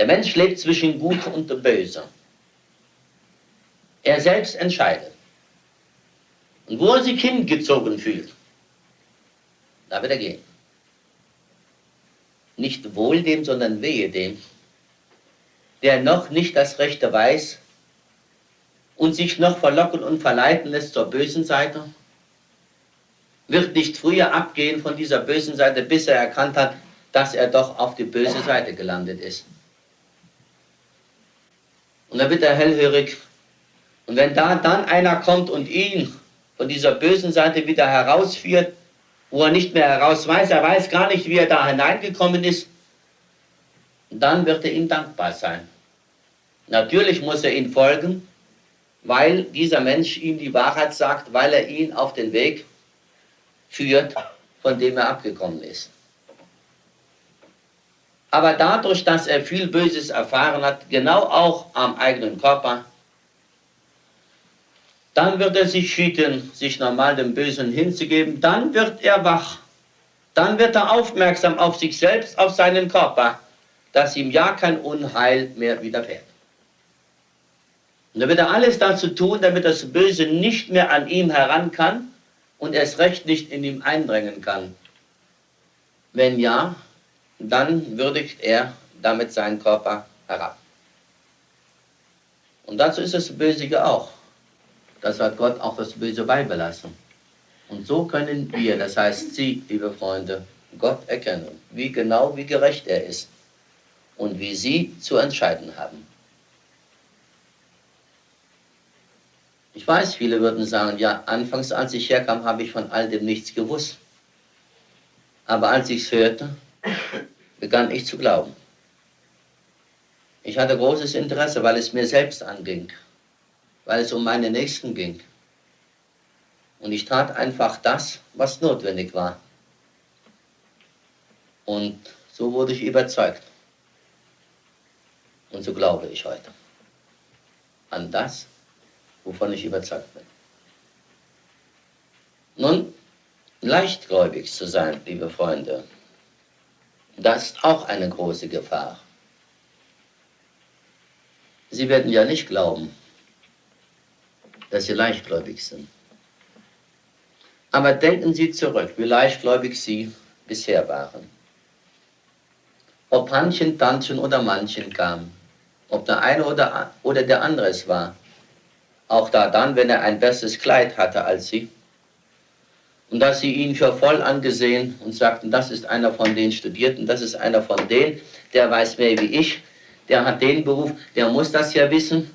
Der Mensch lebt zwischen Gut und Böse. Er selbst entscheidet. Und wo er sich hingezogen fühlt, da wird er gehen. Nicht wohl dem, sondern wehe dem, der noch nicht das Rechte weiß und sich noch verlocken und verleiten lässt zur bösen Seite, wird nicht früher abgehen von dieser bösen Seite, bis er erkannt hat, dass er doch auf die böse Seite gelandet ist. Und dann wird er hellhörig. Und wenn da dann einer kommt und ihn von dieser bösen Seite wieder herausführt, wo er nicht mehr heraus weiß, er weiß gar nicht, wie er da hineingekommen ist, dann wird er ihm dankbar sein. Natürlich muss er ihm folgen, weil dieser Mensch ihm die Wahrheit sagt, weil er ihn auf den Weg führt, von dem er abgekommen ist. Aber dadurch, dass er viel Böses erfahren hat, genau auch am eigenen Körper, dann wird er sich hüten, sich normal dem Bösen hinzugeben, dann wird er wach, dann wird er aufmerksam auf sich selbst, auf seinen Körper, dass ihm ja kein Unheil mehr widerfährt. Und dann wird er alles dazu tun, damit das Böse nicht mehr an ihm heran kann und erst recht nicht in ihm eindringen kann. Wenn ja, dann würdigt er damit seinen Körper herab. Und dazu ist das Böse auch. Das hat Gott auch das Böse beibelassen. Und so können wir, das heißt Sie, liebe Freunde, Gott erkennen, wie genau, wie gerecht er ist und wie Sie zu entscheiden haben. Ich weiß, viele würden sagen, ja, anfangs, als ich herkam, habe ich von all dem nichts gewusst. Aber als ich es hörte, begann ich zu glauben. Ich hatte großes Interesse, weil es mir selbst anging, weil es um meine Nächsten ging. Und ich tat einfach das, was notwendig war. Und so wurde ich überzeugt. Und so glaube ich heute an das, wovon ich überzeugt bin. Nun, leichtgläubig zu sein, liebe Freunde, das ist auch eine große Gefahr. Sie werden ja nicht glauben, dass Sie leichtgläubig sind. Aber denken Sie zurück, wie leichtgläubig Sie bisher waren. Ob Hannchen, Tantchen oder Mannchen kam, ob der eine oder, oder der andere es war, auch da dann, wenn er ein besseres Kleid hatte als Sie, und dass sie ihn für voll angesehen und sagten, das ist einer von den Studierten, das ist einer von denen, der weiß mehr wie ich, der hat den Beruf, der muss das ja wissen.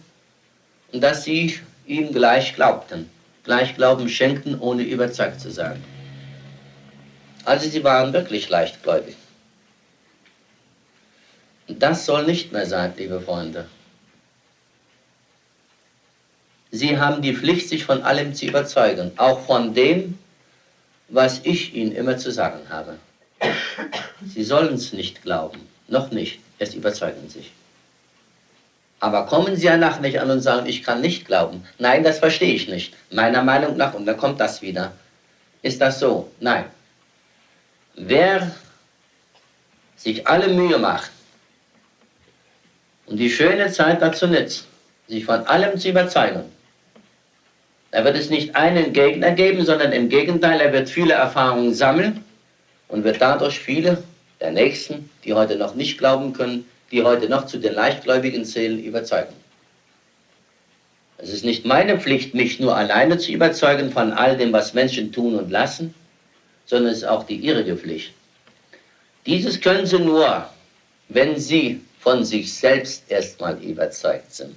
Und dass sie ihm gleich glaubten, gleich Glauben schenkten, ohne überzeugt zu sein. Also sie waren wirklich leichtgläubig. Und das soll nicht mehr sein, liebe Freunde. Sie haben die Pflicht, sich von allem zu überzeugen, auch von dem, was ich Ihnen immer zu sagen habe. Sie sollen es nicht glauben, noch nicht, es überzeugen sich. Aber kommen Sie ja nach nicht an und sagen, ich kann nicht glauben. Nein, das verstehe ich nicht. Meiner Meinung nach, und dann kommt das wieder. Ist das so? Nein. Wer sich alle Mühe macht und die schöne Zeit dazu nützt, sich von allem zu überzeugen, er wird es nicht einen Gegner geben, sondern im Gegenteil, er wird viele Erfahrungen sammeln und wird dadurch viele der Nächsten, die heute noch nicht glauben können, die heute noch zu den leichtgläubigen zählen, überzeugen. Es ist nicht meine Pflicht, mich nur alleine zu überzeugen von all dem, was Menschen tun und lassen, sondern es ist auch die ihrige Pflicht. Dieses können sie nur, wenn sie von sich selbst erstmal überzeugt sind.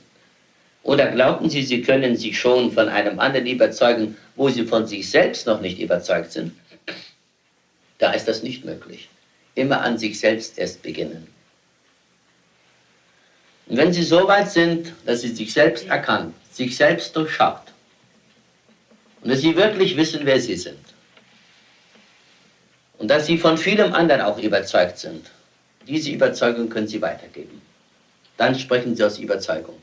Oder glaubten Sie, Sie können sich schon von einem anderen überzeugen, wo Sie von sich selbst noch nicht überzeugt sind? Da ist das nicht möglich. Immer an sich selbst erst beginnen. Und wenn Sie so weit sind, dass Sie sich selbst erkannt, sich selbst durchschaut und dass Sie wirklich wissen, wer Sie sind und dass Sie von vielem anderen auch überzeugt sind, diese Überzeugung können Sie weitergeben. Dann sprechen Sie aus Überzeugung.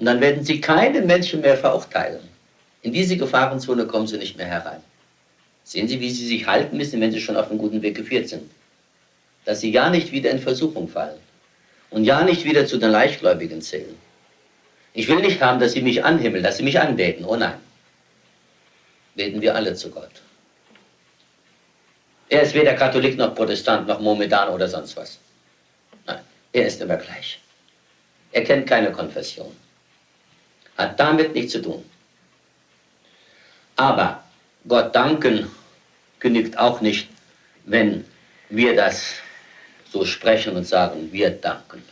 Und dann werden sie keine Menschen mehr verurteilen. In diese Gefahrenzone kommen sie nicht mehr herein. Sehen Sie, wie Sie sich halten müssen, wenn Sie schon auf einem guten Weg geführt sind. Dass Sie ja nicht wieder in Versuchung fallen. Und ja nicht wieder zu den Leichtgläubigen zählen. Ich will nicht haben, dass sie mich anhimmeln, dass sie mich anbeten. Oh nein. Beten wir alle zu Gott. Er ist weder Katholik noch Protestant noch Mohammedan oder sonst was. Nein, er ist immer gleich. Er kennt keine Konfession. Hat damit nichts zu tun. Aber Gott danken genügt auch nicht, wenn wir das so sprechen und sagen, wir danken.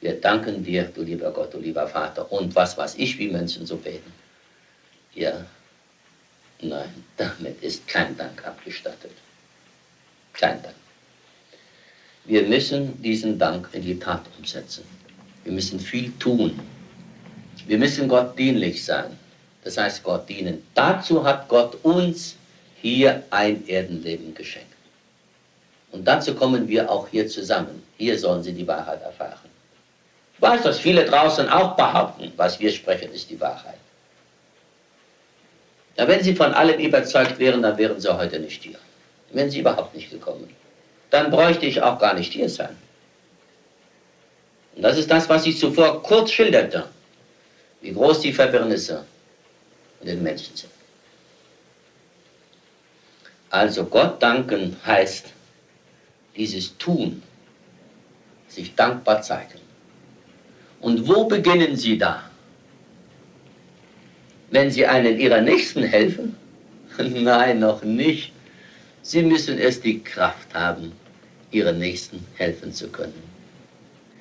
Wir danken dir, du lieber Gott, du lieber Vater. Und was weiß ich, wie Menschen so beten. Ja, nein, damit ist kein Dank abgestattet. Kein Dank. Wir müssen diesen Dank in die Tat umsetzen. Wir müssen viel tun. Wir müssen Gott dienlich sein. Das heißt, Gott dienen. Dazu hat Gott uns hier ein Erdenleben geschenkt. Und dazu kommen wir auch hier zusammen. Hier sollen sie die Wahrheit erfahren. Ich weiß, dass viele draußen auch behaupten, was wir sprechen, ist die Wahrheit. Ja, wenn sie von allem überzeugt wären, dann wären sie heute nicht hier. Wären sie überhaupt nicht gekommen. Dann bräuchte ich auch gar nicht hier sein. Und das ist das, was ich zuvor kurz schilderte, wie groß die Verwirrnisse in den Menschen sind. Also Gott danken heißt, dieses Tun, sich dankbar zeigen. Und wo beginnen Sie da? Wenn Sie einen Ihrer Nächsten helfen? Nein, noch nicht. Sie müssen erst die Kraft haben, Ihren Nächsten helfen zu können.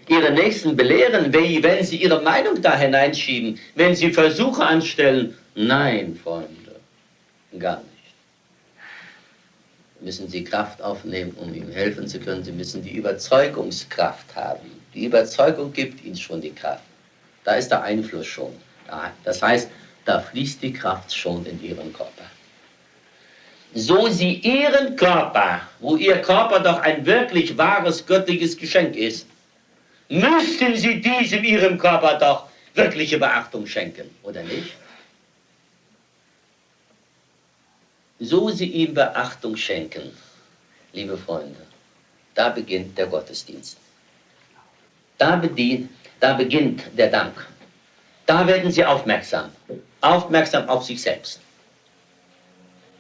Ihre Nächsten belehren, wenn Sie Ihre Meinung da hineinschieben, wenn Sie Versuche anstellen. Nein, Freunde, gar nicht müssen sie Kraft aufnehmen, um ihm helfen zu können. Sie müssen die Überzeugungskraft haben. Die Überzeugung gibt ihnen schon die Kraft. Da ist der Einfluss schon. Das heißt, da fließt die Kraft schon in ihren Körper. So sie ihren Körper, wo ihr Körper doch ein wirklich wahres göttliches Geschenk ist, müssten sie diesem ihrem Körper doch wirkliche Beachtung schenken, oder nicht? so sie ihm Beachtung schenken, liebe Freunde, da beginnt der Gottesdienst. Da, bedient, da beginnt der Dank. Da werden sie aufmerksam, aufmerksam auf sich selbst.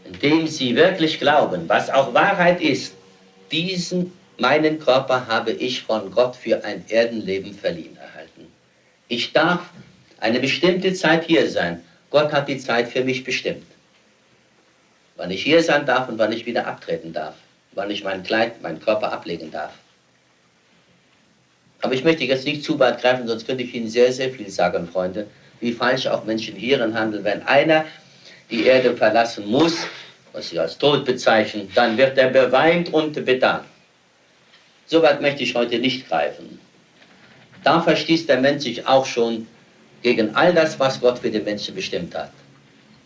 Indem sie wirklich glauben, was auch Wahrheit ist, diesen meinen Körper habe ich von Gott für ein Erdenleben verliehen erhalten. Ich darf eine bestimmte Zeit hier sein. Gott hat die Zeit für mich bestimmt wann ich hier sein darf und wann ich wieder abtreten darf, wann ich mein Kleid, meinen Körper ablegen darf. Aber ich möchte jetzt nicht zu weit greifen, sonst könnte ich Ihnen sehr, sehr viel sagen, Freunde, wie falsch auch Menschen hierin handeln. Wenn einer die Erde verlassen muss, was sie als Tod bezeichnen, dann wird er beweint und bedankt. So weit möchte ich heute nicht greifen. Da verstießt der Mensch sich auch schon gegen all das, was Gott für den Menschen bestimmt hat.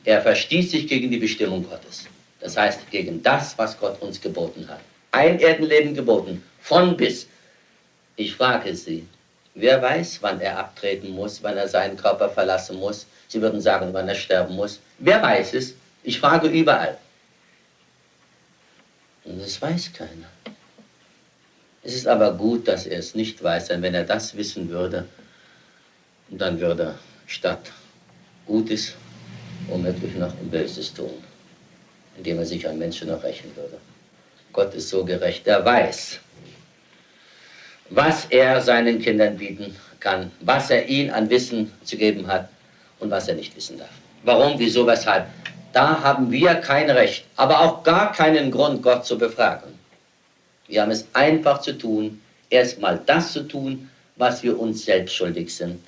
Er verstieß sich gegen die Bestimmung Gottes. Das heißt, gegen das, was Gott uns geboten hat. Ein Erdenleben geboten, von bis. Ich frage Sie, wer weiß, wann er abtreten muss, wann er seinen Körper verlassen muss? Sie würden sagen, wann er sterben muss. Wer weiß es? Ich frage überall. Und das weiß keiner. Es ist aber gut, dass er es nicht weiß, denn wenn er das wissen würde, dann würde er statt Gutes womöglich noch Böses tun, indem er sich an Menschen noch rächen würde. Gott ist so gerecht, er weiß, was er seinen Kindern bieten kann, was er ihnen an Wissen zu geben hat und was er nicht wissen darf. Warum, wieso, weshalb? Da haben wir kein Recht, aber auch gar keinen Grund, Gott zu befragen. Wir haben es einfach zu tun, erstmal das zu tun, was wir uns selbst schuldig sind.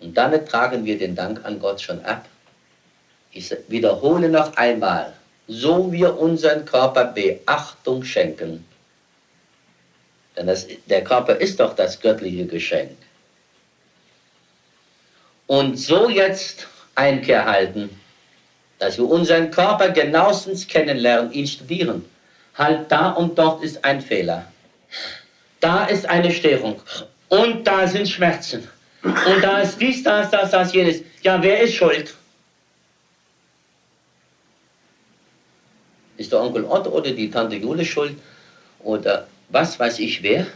Und damit tragen wir den Dank an Gott schon ab. Ich wiederhole noch einmal, so wir unseren Körper Beachtung schenken, denn das, der Körper ist doch das göttliche Geschenk, und so jetzt Einkehr halten, dass wir unseren Körper genauestens kennenlernen, ihn studieren. Halt da und dort ist ein Fehler. Da ist eine Störung und da sind Schmerzen. Und da ist dies, das, das, das, jenes. Ja, wer ist schuld? Ist der Onkel Otto oder die Tante Jule schuld? Oder was weiß ich wer,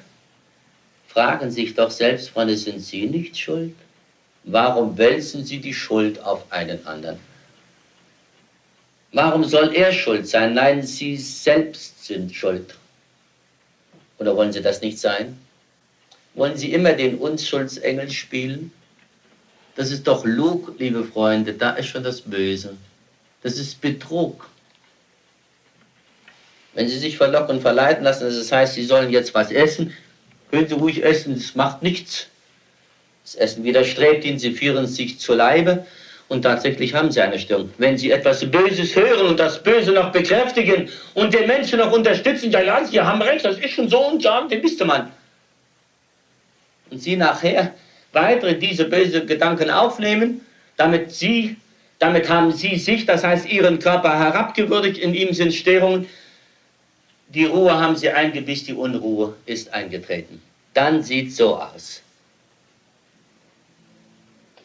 fragen sich doch selbst, Freunde, sind Sie nicht schuld? Warum wälzen Sie die Schuld auf einen anderen? Warum soll er schuld sein? Nein, Sie selbst sind schuld. Oder wollen Sie das nicht sein? Wollen Sie immer den Unschuldsengel spielen? Das ist doch Lug, liebe Freunde, da ist schon das Böse. Das ist Betrug. Wenn Sie sich verlocken und verleiten lassen, das heißt, Sie sollen jetzt was essen, können Sie ruhig essen, das macht nichts. Das Essen widerstrebt Ihnen, Sie führen sich zu Leibe und tatsächlich haben Sie eine Störung. Wenn Sie etwas Böses hören und das Böse noch bekräftigen und den Menschen noch unterstützen, ja, ja, Sie haben recht, das ist schon so und ja, den wisste man. Und Sie nachher weitere diese bösen Gedanken aufnehmen, damit Sie, damit haben Sie sich, das heißt Ihren Körper herabgewürdigt, in ihm sind Störungen, die Ruhe haben sie eingebisst, die Unruhe ist eingetreten. Dann sieht so aus.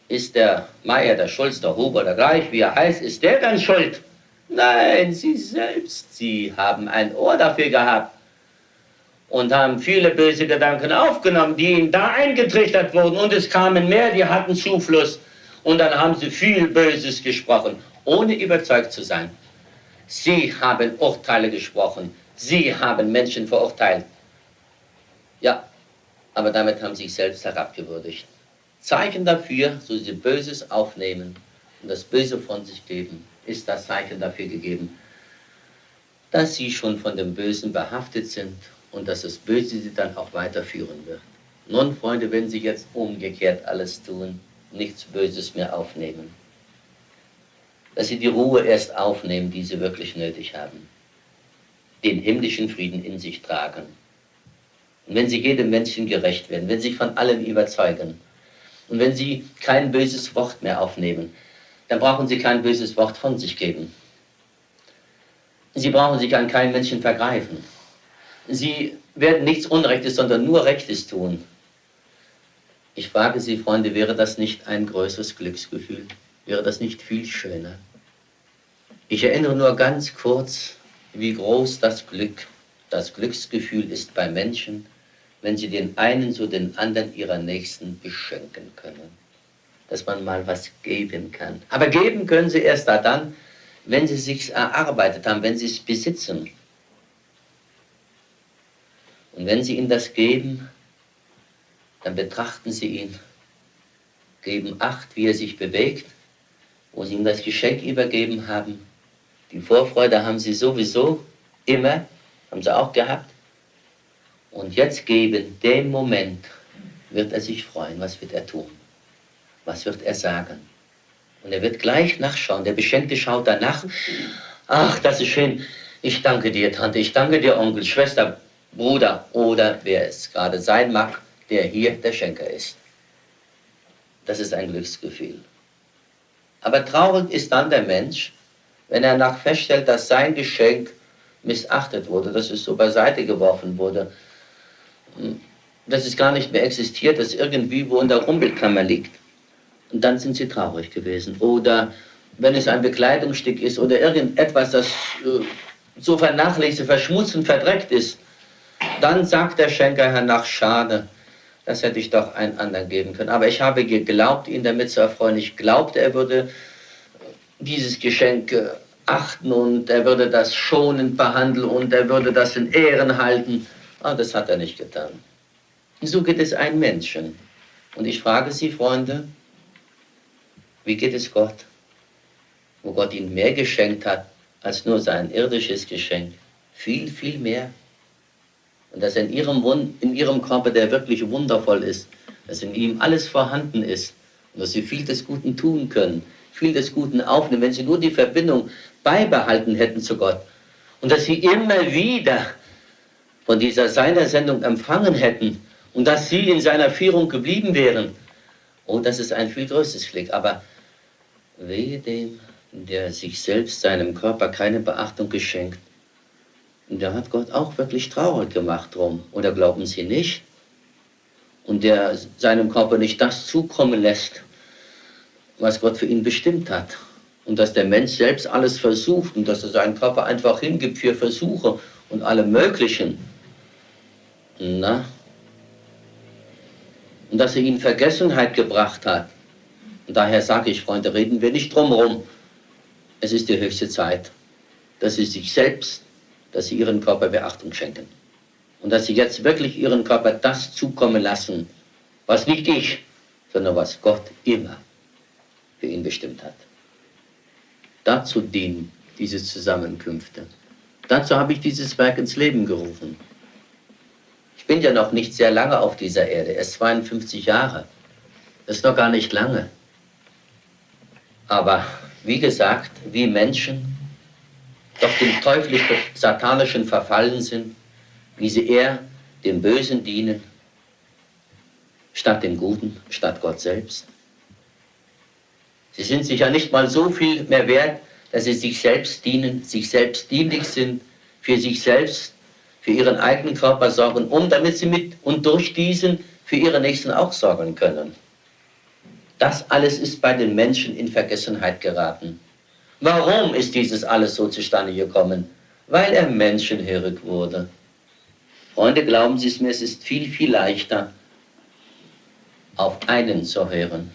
Ist der Meier, der Schulz, der Huber, der gleich, wie er heißt, ist der dann schuld? Nein, sie selbst, sie haben ein Ohr dafür gehabt und haben viele böse Gedanken aufgenommen, die ihnen da eingetrichtert wurden und es kamen mehr, die hatten Zufluss und dann haben sie viel Böses gesprochen, ohne überzeugt zu sein. Sie haben Urteile gesprochen, Sie haben Menschen verurteilt. Ja, aber damit haben sie sich selbst herabgewürdigt. Zeichen dafür, so sie Böses aufnehmen und das Böse von sich geben, ist das Zeichen dafür gegeben, dass sie schon von dem Bösen behaftet sind und dass das Böse sie dann auch weiterführen wird. Nun, Freunde, wenn Sie jetzt umgekehrt alles tun, nichts Böses mehr aufnehmen, dass Sie die Ruhe erst aufnehmen, die Sie wirklich nötig haben den himmlischen Frieden in sich tragen. Und wenn sie jedem Menschen gerecht werden, wenn sie sich von allem überzeugen und wenn sie kein böses Wort mehr aufnehmen, dann brauchen sie kein böses Wort von sich geben. Sie brauchen sich an keinen Menschen vergreifen. Sie werden nichts Unrechtes, sondern nur Rechtes tun. Ich frage Sie, Freunde, wäre das nicht ein größeres Glücksgefühl? Wäre das nicht viel schöner? Ich erinnere nur ganz kurz wie groß das Glück, das Glücksgefühl ist bei Menschen, wenn sie den einen so den anderen ihrer Nächsten beschenken können. Dass man mal was geben kann. Aber geben können sie erst da dann, wenn sie sich erarbeitet haben, wenn sie es besitzen. Und wenn sie ihm das geben, dann betrachten sie ihn, geben Acht, wie er sich bewegt, wo sie ihm das Geschenk übergeben haben die Vorfreude haben sie sowieso immer, haben sie auch gehabt. Und jetzt geben, dem Moment wird er sich freuen. Was wird er tun? Was wird er sagen? Und er wird gleich nachschauen. Der Beschenkte schaut danach. Ach, das ist schön. Ich danke dir, Tante. Ich danke dir, Onkel, Schwester, Bruder oder wer es gerade sein mag, der hier der Schenker ist. Das ist ein Glücksgefühl. Aber traurig ist dann der Mensch, wenn er nach feststellt, dass sein Geschenk missachtet wurde, dass es so beiseite geworfen wurde, dass es gar nicht mehr existiert, dass irgendwie wo in der Rumpelkammer liegt. Und dann sind sie traurig gewesen. Oder wenn es ein Bekleidungsstück ist oder irgendetwas, das äh, so vernachlässigt, verschmutzt und verdreckt ist, dann sagt der Schenker hernach, schade, das hätte ich doch einen anderen geben können. Aber ich habe geglaubt, ihn damit zu erfreuen. Ich glaubte, er würde dieses Geschenk äh, achten und er würde das schonend behandeln und er würde das in Ehren halten. Aber das hat er nicht getan. So geht es einem Menschen. Und ich frage Sie, Freunde, wie geht es Gott? Wo Gott ihnen mehr geschenkt hat als nur sein irdisches Geschenk. Viel, viel mehr. Und dass in ihrem, Wund in ihrem Körper, der wirklich wundervoll ist, dass in ihm alles vorhanden ist und dass sie viel des Guten tun können, viel des Guten aufnehmen, wenn sie nur die Verbindung beibehalten hätten zu Gott und dass sie immer wieder von dieser seiner Sendung empfangen hätten und dass sie in seiner Führung geblieben wären. Oh, das ist ein viel größeres Glück. Aber wehe dem, der sich selbst seinem Körper keine Beachtung geschenkt. Und der hat Gott auch wirklich traurig gemacht drum. Oder glauben Sie nicht? Und der seinem Körper nicht das zukommen lässt, was Gott für ihn bestimmt hat. Und dass der Mensch selbst alles versucht und dass er seinen Körper einfach hingibt für Versuche und alle möglichen. Na? Und dass er ihnen Vergessenheit gebracht hat. Und daher sage ich, Freunde, reden wir nicht drumherum. Es ist die höchste Zeit, dass sie sich selbst, dass sie ihren Körper Beachtung schenken. Und dass sie jetzt wirklich ihren Körper das zukommen lassen, was nicht ich, sondern was Gott immer für ihn bestimmt hat. Dazu dienen diese Zusammenkünfte. Dazu habe ich dieses Werk ins Leben gerufen. Bin ja noch nicht sehr lange auf dieser Erde, erst 52 Jahre. Das ist noch gar nicht lange. Aber wie gesagt, wie Menschen doch dem teuflischen, satanischen verfallen sind, wie sie eher dem Bösen dienen, statt dem Guten, statt Gott selbst. Sie sind sich ja nicht mal so viel mehr wert, dass sie sich selbst dienen, sich selbst dienlich sind, für sich selbst, für ihren eigenen Körper sorgen, um damit sie mit und durch diesen für ihre Nächsten auch sorgen können. Das alles ist bei den Menschen in Vergessenheit geraten. Warum ist dieses alles so zustande gekommen? Weil er menschenhörig wurde. Freunde, glauben Sie es mir, es ist viel, viel leichter, auf einen zu hören,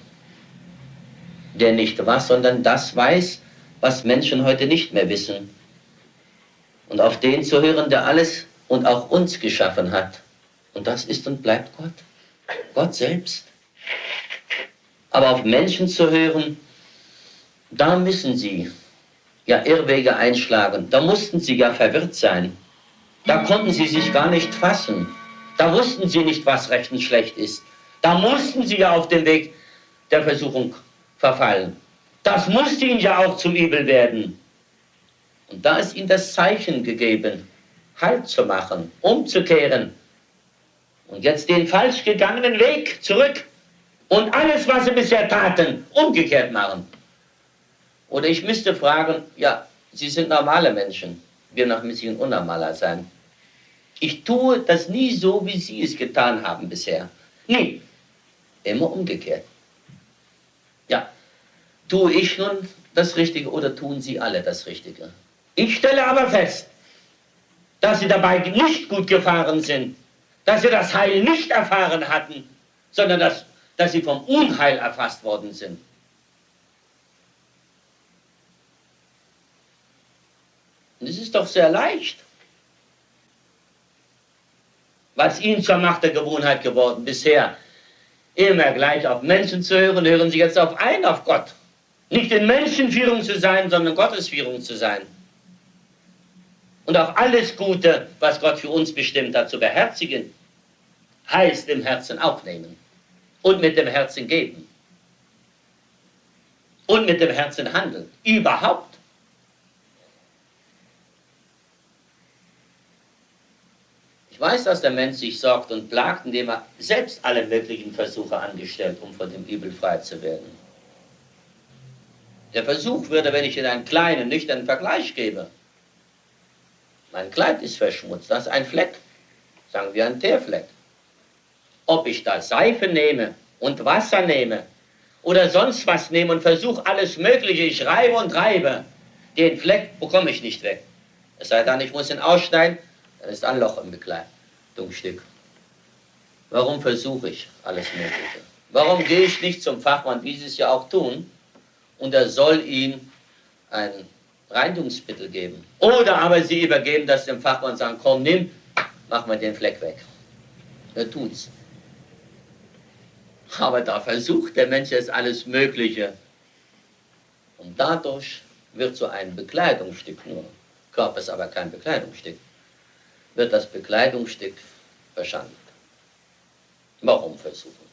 der nicht was, sondern das weiß, was Menschen heute nicht mehr wissen. Und auf den zu hören, der alles und auch uns geschaffen hat. Und das ist und bleibt Gott. Gott selbst. Aber auf Menschen zu hören, da müssen sie ja Irrwege einschlagen. Da mussten sie ja verwirrt sein. Da konnten sie sich gar nicht fassen. Da wussten sie nicht, was recht und schlecht ist. Da mussten sie ja auf den Weg der Versuchung verfallen. Das musste ihnen ja auch zum Übel werden. Und da ist ihnen das Zeichen gegeben, Halt zu machen, umzukehren und jetzt den falsch gegangenen Weg zurück und alles, was sie bisher taten, umgekehrt machen. Oder ich müsste fragen, ja, Sie sind normale Menschen, wir noch ein bisschen unnormaler sein. Ich tue das nie so, wie Sie es getan haben bisher. Nie. Immer umgekehrt. Ja, tue ich nun das Richtige oder tun Sie alle das Richtige? Ich stelle aber fest, dass Sie dabei nicht gut gefahren sind, dass Sie das Heil nicht erfahren hatten, sondern dass, dass Sie vom Unheil erfasst worden sind. Und es ist doch sehr leicht. Was Ihnen zur Macht der Gewohnheit geworden bisher, immer gleich auf Menschen zu hören, hören Sie jetzt auf ein, auf Gott. Nicht in Menschenführung zu sein, sondern Gottesführung zu sein. Und auf alles Gute, was Gott für uns bestimmt hat, zu beherzigen, heißt im Herzen aufnehmen und mit dem Herzen geben und mit dem Herzen handeln. Überhaupt. Ich weiß, dass der Mensch sich sorgt und plagt, indem er selbst alle möglichen Versuche angestellt, um von dem Übel frei zu werden. Der Versuch würde, wenn ich in einen kleinen, nüchternen Vergleich gebe, mein Kleid ist verschmutzt, das ist ein Fleck, sagen wir ein Teerfleck. Ob ich da Seife nehme und Wasser nehme oder sonst was nehme und versuche alles Mögliche, ich reibe und reibe, den Fleck bekomme ich nicht weg. Es sei denn, ich muss ihn ausschneiden, dann ist ein Loch im Bekleidungsstück. Warum versuche ich alles Mögliche? Warum gehe ich nicht zum Fachmann, wie sie es ja auch tun, und er soll ihm ein Reinigungsmittel geben? Oder aber sie übergeben das dem Fachmann und sagen, komm, nimm, mach mal den Fleck weg. Er tut's. Aber da versucht der Mensch jetzt alles Mögliche. Und dadurch wird so ein Bekleidungsstück nur, Körper ist aber kein Bekleidungsstück, wird das Bekleidungsstück verschandelt. Warum versuchen?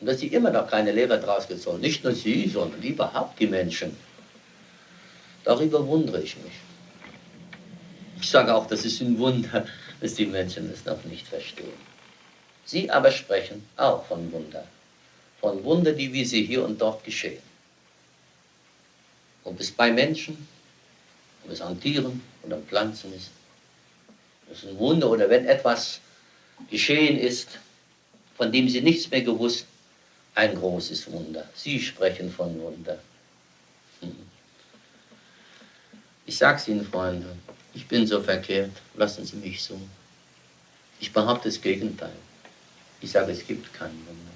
Und dass sie immer noch keine Lehre draus gezogen nicht nur sie, sondern überhaupt die Menschen. Darüber wundere ich mich. Ich sage auch, das ist ein Wunder, dass die Menschen es noch nicht verstehen. Sie aber sprechen auch von Wunder. Von Wunder, die wie sie hier und dort geschehen. Ob es bei Menschen, ob es an Tieren oder an Pflanzen ist. Das ist ein Wunder oder wenn etwas geschehen ist, von dem sie nichts mehr gewusst, ein großes Wunder. Sie sprechen von Wunder. Ich sag's Ihnen, Freunde, ich bin so verkehrt, lassen Sie mich so. Ich behaupte das Gegenteil. Ich sage, es gibt kein Wunder.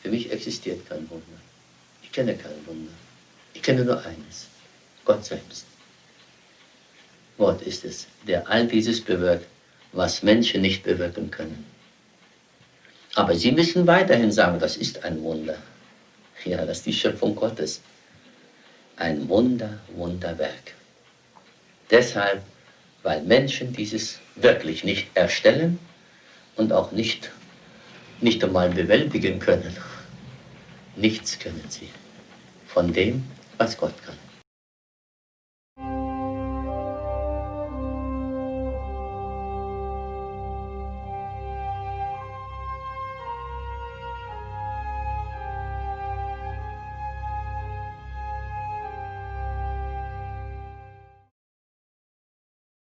Für mich existiert kein Wunder. Ich kenne kein Wunder. Ich kenne nur eines. Gott selbst. Gott ist es, der all dieses bewirkt, was Menschen nicht bewirken können. Aber sie müssen weiterhin sagen, das ist ein Wunder. Ja, das ist die Schöpfung Gottes. Ein Wunder, Wunderwerk. Deshalb, weil Menschen dieses wirklich nicht erstellen und auch nicht, nicht einmal bewältigen können. Nichts können sie von dem, was Gott kann.